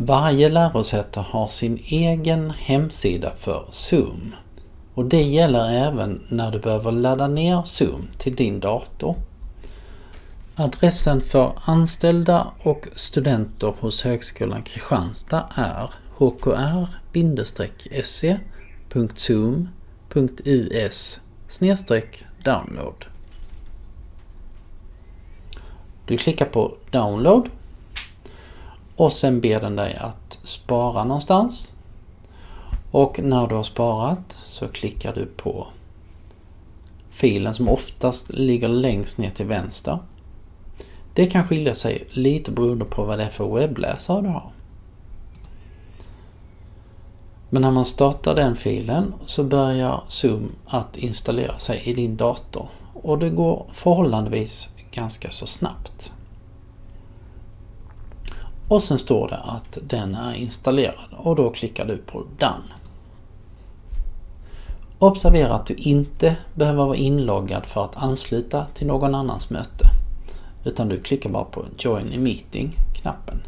Varje lärosäte har sin egen hemsida för Zoom. Och det gäller även när du behöver ladda ner Zoom till din dator. Adressen för anställda och studenter hos Högskolan Kristianstad är hkr-se.zoom.us download. Du klickar på download och sen ber den dig att spara någonstans. Och när du har sparat så klickar du på filen som oftast ligger längst ner till vänster. Det kan skilja sig lite beroende på vad det är för webbläsare du har. Men när man startar den filen så börjar Zoom att installera sig i din dator och det går förhållandevis ganska så snabbt. Och sen står det att den är installerad och då klickar du på Done. Observera att du inte behöver vara inloggad för att ansluta till någon annans möte. Utan du klickar bara på Join a Meeting-knappen.